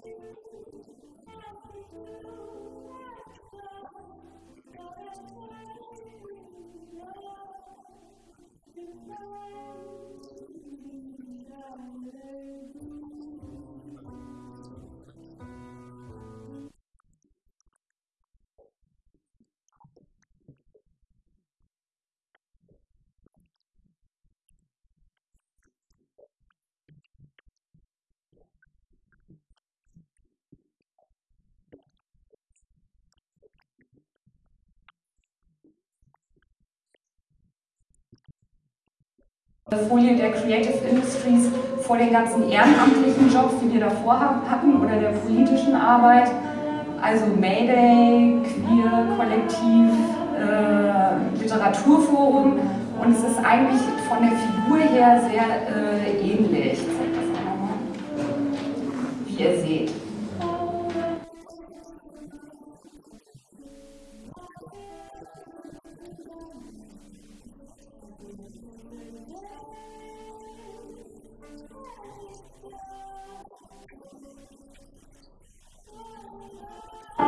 Thank you. Folie der Creative Industries vor den ganzen ehrenamtlichen Jobs, die wir davor hatten, oder der politischen Arbeit. Also Mayday, Queer, Kollektiv, äh, Literaturforum. Und es ist eigentlich von der Figur her sehr äh, ähnlich, wie ihr seht. Bye.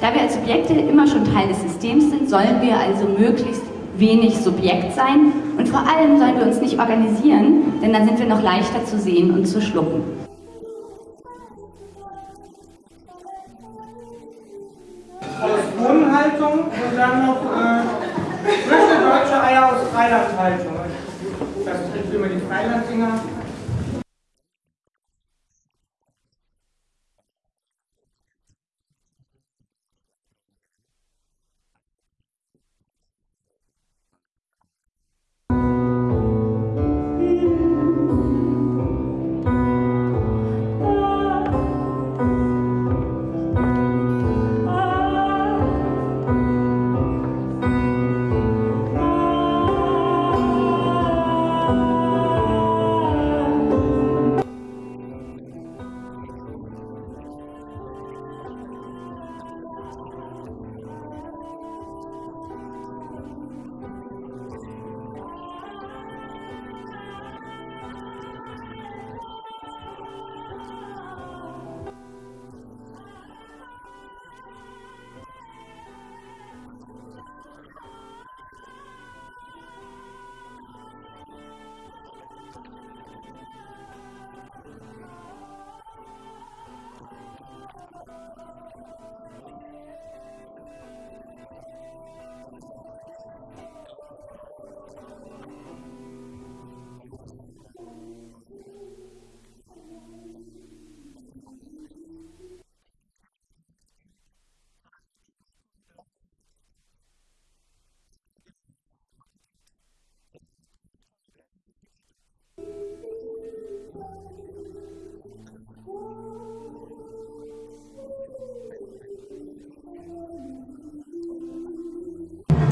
Da wir als Subjekte immer schon Teil des Systems sind, sollen wir also möglichst wenig Subjekt sein und vor allem sollen wir uns nicht organisieren, denn dann sind wir noch leichter zu sehen und zu schlucken. Aus Bohnenhaltung und dann noch äh, frische deutsche Eier aus Freilandhaltung. Das trifft immer die Freilanddinger.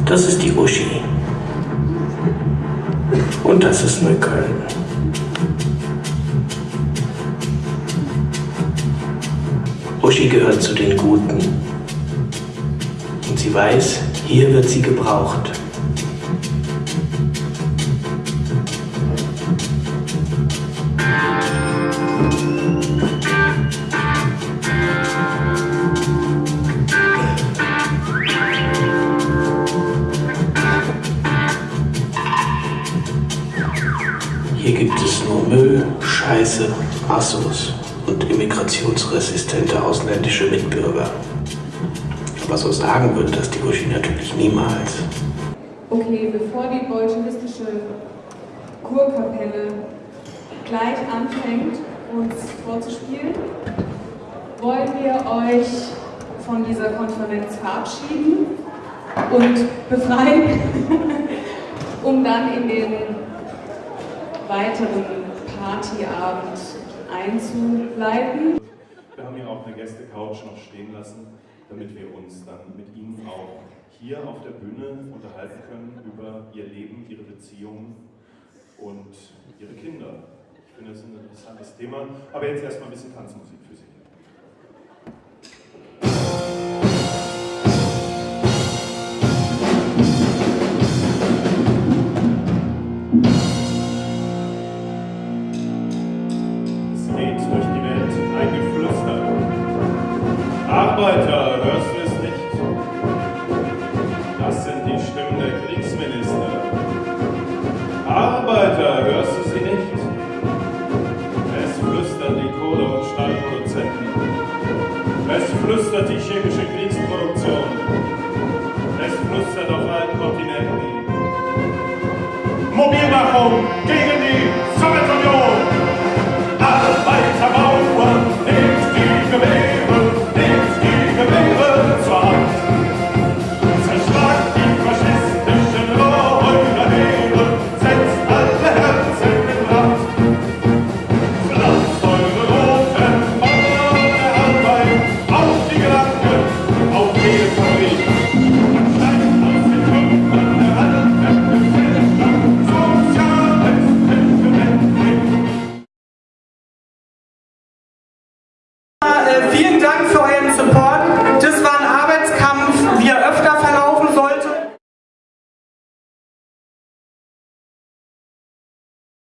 Das ist die Uschi. Und das ist Neukölln. Uschi gehört zu den Guten. Und sie weiß, hier wird sie gebraucht. Scheiße, Assos und immigrationsresistente ausländische Mitbürger. Aber so sagen würde das die Uschi natürlich niemals. Okay, bevor die bolschewistische Kurkapelle gleich anfängt, uns vorzuspielen, wollen wir euch von dieser Konferenz verabschieden und befreien, um dann in den weiteren Partyabend einzuleiten. Wir haben hier auch eine Gäste-Couch noch stehen lassen, damit wir uns dann mit Ihnen auch hier auf der Bühne unterhalten können über Ihr Leben, Ihre Beziehungen und Ihre Kinder. Ich finde, das ist ein interessantes Thema. Aber jetzt erstmal ein bisschen Tanzmusik für Sie. mobilwaffung gegen die Sowjetunion.